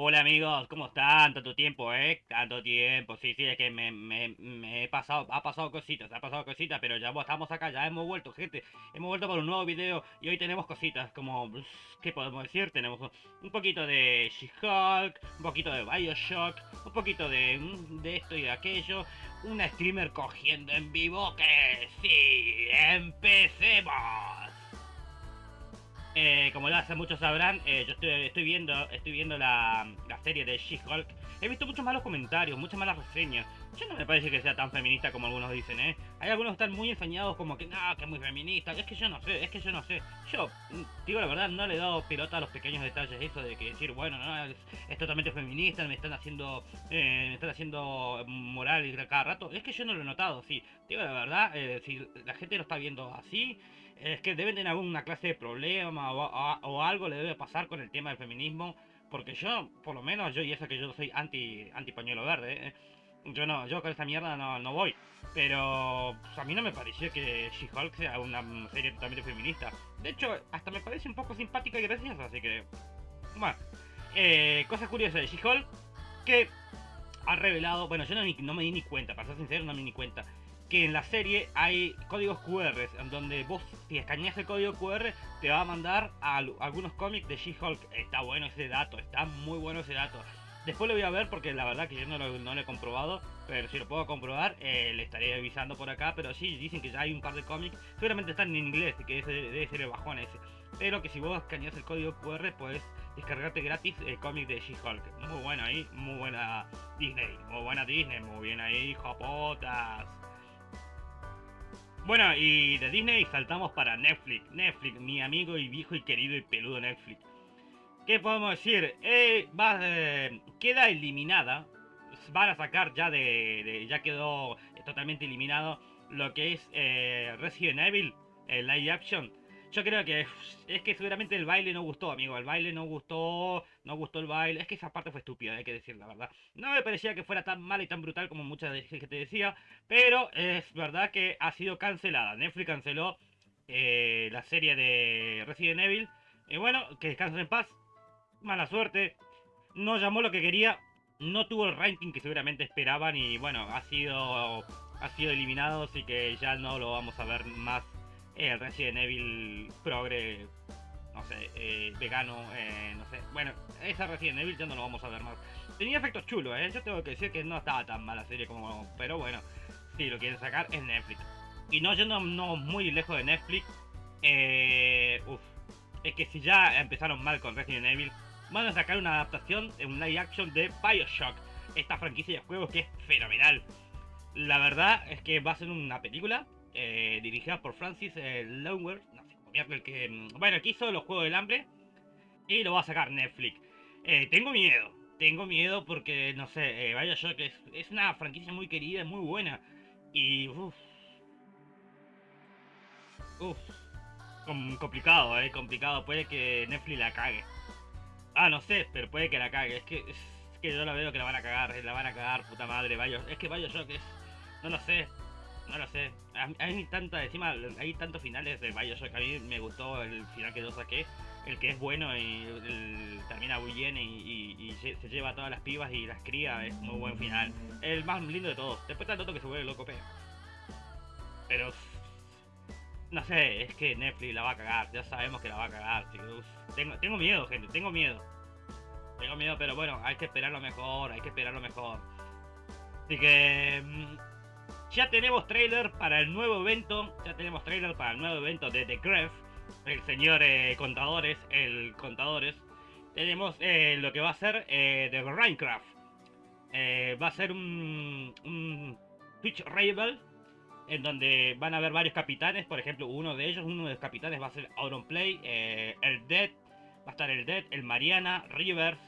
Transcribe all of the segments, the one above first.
Hola amigos, ¿cómo están? Tanto tiempo, ¿eh? Tanto tiempo, sí, sí, es que me, me, me he pasado, ha pasado cositas, ha pasado cositas, pero ya estamos acá, ya hemos vuelto, gente, hemos vuelto por un nuevo video y hoy tenemos cositas como, ¿qué podemos decir? Tenemos un poquito de She-Hulk, un poquito de Bioshock, un poquito de, de esto y de aquello, una streamer cogiendo en vivo, que sí, empecemos. Eh, como ya hace muchos sabrán, eh, yo estoy, viendo estoy viendo la, serie de She-Hulk. He visto muchos malos comentarios, muchas malas reseñas. Yo no me parece que sea tan feminista como algunos dicen, ¿eh? Hay algunos que están muy ensañados como que, no, que es muy feminista. Es que yo no sé, es que yo no sé. Yo, mm, digo la verdad, no le he dado pelota a los pequeños detalles. Eso de que decir, bueno, no, es, totalmente feminista, me están haciendo, eh, me están haciendo moral y cada rato. Es que yo no lo he notado, sí. Digo la verdad, eh, si la gente lo está viendo así es que deben tener alguna clase de problema o, algo le debe pasar con el tema del feminismo. Porque yo, por lo menos, yo y eso que yo soy anti, anti pañuelo verde, ¿eh? yo no, yo con esta mierda no, no voy. Pero pues, a mí no me pareció que She-Hulk sea una serie totalmente feminista. De hecho, hasta me parece un poco simpática y graciosa, así que... Bueno, eh, cosas curiosas de She-Hulk que ha revelado... Bueno, yo no, no me di ni cuenta, para ser sincero, no me di ni cuenta que en la serie hay códigos QR, en donde vos, si escaneas el código QR, te va a mandar algunos cómics de She-Hulk. Está bueno ese dato, está muy bueno ese dato. Después lo voy a ver porque la verdad que yo no lo, he comprobado, pero si lo puedo comprobar, eh, le estaré avisando por acá. Pero sí, dicen que ya hay un par de cómics, seguramente están en inglés, que debe ser el bajón ese. Pero que si vos escaneas el código QR, puedes descargarte gratis el cómic de She-Hulk. Muy bueno ahí, muy buena Disney, muy buena Disney, muy bien ahí, jopotas. Bueno, y de Disney saltamos para Netflix. Netflix, mi amigo y viejo y querido y peludo Netflix. ¿Qué podemos decir? Eh, va, eh, queda eliminada. Van a sacar ya de, Ya quedó totalmente eliminado lo que es eh, Resident Evil, el live action. Yo creo que es que seguramente el baile no gustó, amigo. El baile no gustó, no gustó el baile. Es que esa parte fue estúpida, hay que decir la verdad. No me parecía que fuera tan mala y tan brutal como mucha gente te decía. Pero es verdad que ha sido cancelada. Netflix canceló eh, la serie de Resident Evil. Y bueno, que descansen en paz. Mala suerte. No llamó lo que quería. No tuvo el ranking que seguramente esperaban. Y bueno, ha sido, ha sido eliminado. Así que ya no lo vamos a ver más el Resident Evil progre, no sé, eh, vegano, eh, no sé. Bueno, esa Resident Evil ya no lo vamos a ver más. Tenía efectos chulos, ¿eh? Yo tengo que decir que no estaba tan mala serie como... Pero bueno, si lo quieren sacar es Netflix. Y no yendo no muy lejos de Netflix, eh, es que si ya empezaron mal con Resident Evil, van a sacar una adaptación un live action de Bioshock. Esta franquicia de juegos que es fenomenal. La verdad es que va a ser una película eh, dirigida por Francis eh, no sé, el que, mm, bueno, que hizo los Juegos del Hambre y lo va a sacar Netflix. Eh, tengo miedo, tengo miedo porque, no sé, vaya yo que es, una franquicia muy querida, muy buena y, uff, uff, complicado, eh, complicado, puede que Netflix la cague. Ah, no sé, pero puede que la cague, es que, es que yo la veo que la van a cagar, la van a cagar, puta madre, vaya, es que yo que es, no lo sé, no lo sé. Hay tanta, encima, hay tantos finales de Bioshock. A mí me gustó el final que yo saqué. El que es bueno y termina muy bien y, se lleva todas las pibas y las cría. Es muy buen final. El más lindo de todos. Después está el otro que se vuelve loco, pero. Pero. No sé, es que Netflix la va a cagar. Ya sabemos que la va a cagar. Tengo, tengo miedo, gente. Tengo miedo. Tengo miedo, pero bueno, hay que esperar lo mejor. Hay que esperar lo mejor. Así que. Ya tenemos trailer para el nuevo evento. Ya tenemos trailer para el nuevo evento de The Gref. El señor eh, Contadores. El Contadores. Tenemos eh, lo que va a ser eh, de Minecraft. va a ser un, un Twitch Rival. En donde van a haber varios capitanes. Por ejemplo, uno de ellos, uno de los capitanes va a ser Auronplay. el Dead. Va a estar el Dead, el Mariana, Rivers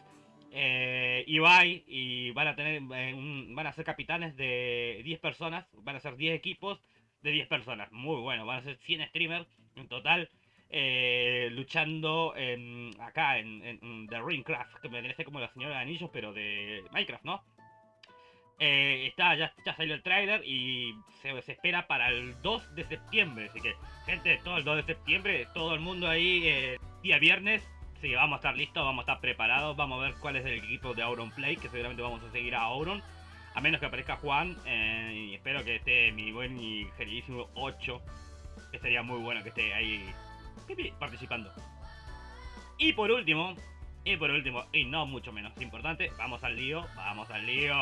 eh, Ibai y van a tener eh, van a ser capitanes de 10 personas, van a ser 10 equipos de 10 personas, muy bueno, van a ser 100 streamers en total eh, luchando acá en, The Ringcraft, que me parece como la señora de anillos, pero de Minecraft, ¿no? Eh, está, ya, ya, salió el trailer y se, espera para el 2 de septiembre, así que gente, todo el 2 de septiembre, todo el mundo ahí, día viernes, Sí, vamos a estar listos, vamos a estar preparados, vamos a ver cuál es el equipo de Auron Play, que seguramente vamos a seguir a Auron. A menos que aparezca Juan, eh, y espero que esté mi buen y queridísimo 8, que sería muy bueno que esté ahí participando. Y por último, y por último, y no mucho menos importante, vamos al lío, vamos al lío.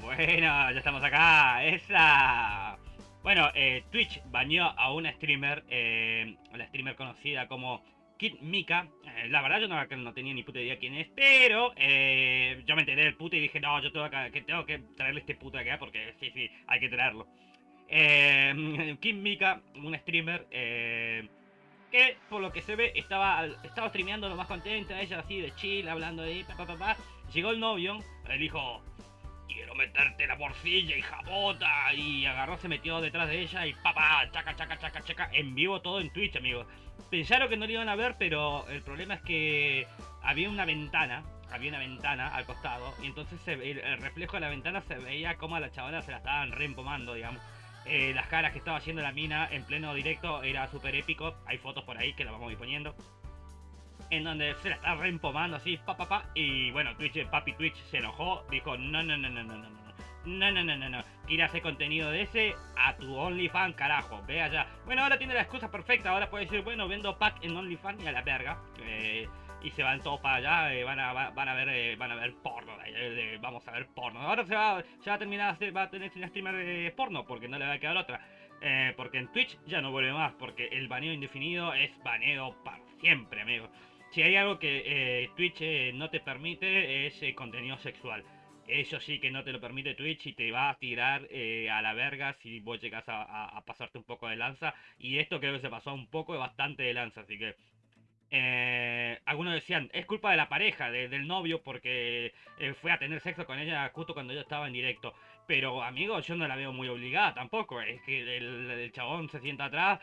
Bueno, ya estamos acá, esa. Bueno, eh, Twitch bañó a una streamer, eh, la streamer conocida como Kid Mika. Eh, la verdad yo no, tenía ni puta idea quién es, pero eh, yo me enteré del puto y dije, no, yo tengo que, tengo que traerle este puto acá porque sí, sí, hay que traerlo. Eh, Kid Mika, un streamer que por lo que se ve estaba, estaba streameando lo más contenta, ella así de chill, hablando de pa, pa, pa, Llegó el novio, el dijo, quiero meterte la porcilla, y jabota Y agarró, se metió detrás de ella y papá, chaca, chaca, chaca, chaca, en vivo todo en Twitch, amigos. Pensaron que no lo iban a ver, pero el problema es que había una ventana, había una ventana al costado, y entonces el, reflejo de la ventana se veía como a la chavana se la estaban reempomando, digamos. Eh, las caras que estaba haciendo la mina en pleno directo era súper épico. Hay fotos por ahí que las vamos a ir poniendo en donde se la está reempomando así, pa, pa, pa, y bueno, Twitch, papi Twitch se enojó, dijo, no, no, no, no, no, no, no. No, no, no, no, no. Hacer contenido de ese a tu OnlyFans, carajo. Ve allá. Bueno, ahora tiene la excusa perfecta. Ahora puede decir, bueno, vendo pack en OnlyFans y a la verga. Eh, y se van todos para allá. Eh, van, a, van a ver eh, van a ver porno. vamos a ver porno. Ahora se va, se va a terminar, va a tener un streamer de porno porque no le va a quedar otra. porque en Twitch ya no vuelve más. Porque el baneo indefinido es baneo para siempre, amigos si hay algo que eh, Twitch eh, no te permite es eh, contenido sexual. Eso sí que no te lo permite Twitch y te va a tirar a la verga si vos llegas a, pasarte un poco de lanza. Y esto creo que se pasó un poco, bastante de lanza, así que... algunos decían, es culpa de la pareja, del novio, porque fue a tener sexo con ella justo cuando yo estaba en directo. Pero, amigos, yo no la veo muy obligada tampoco. Es que el, chabón se sienta atrás,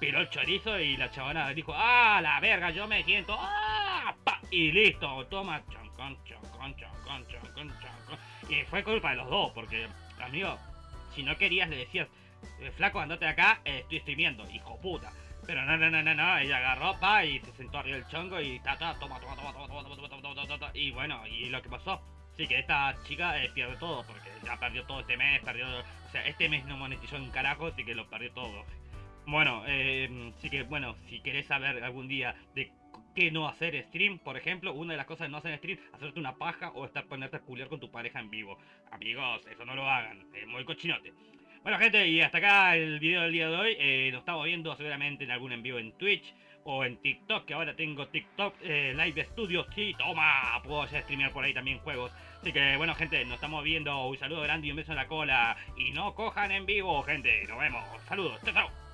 piró el chorizo y la chavana dijo, ah, la verga, yo me siento, ah, pa, y listo, toma, choncón, choncón, choncón, choncón, choncón. Y fue culpa de los dos, porque, amigo, si no querías le decías, flaco, andate acá, estoy streamiendo, hijo puta. Pero no, no, no, no, no, ella agarró, pa, y se sentó arriba del chongo y ta, ta, toma, toma, toma, toma, toma, toma, toma, toma, toma, y bueno, y lo que pasó, sí que esta chica pierde todo, porque ya perdió todo este mes, perdió, o sea, este mes no monetizó un carajo, así que lo perdió todo. Bueno, eh, que, bueno, si querés saber algún día de qué no hacer stream, por ejemplo, una de las cosas de no hacer stream, hacerte una paja o estar ponerte a culiar con tu pareja en vivo. Amigos, eso no lo hagan, es muy cochinote. Bueno gente, y hasta acá el video del día de hoy. Eh, nos estamos viendo seguramente en algún envío en Twitch o en TikTok, que ahora tengo TikTok eh, Live Studio. Sí, toma, puedo ya streamear por ahí también juegos. Así que bueno gente, nos estamos viendo. Un saludo grande y un beso en la cola. Y no cojan en vivo, gente. Nos vemos. Saludos. Chao, chao.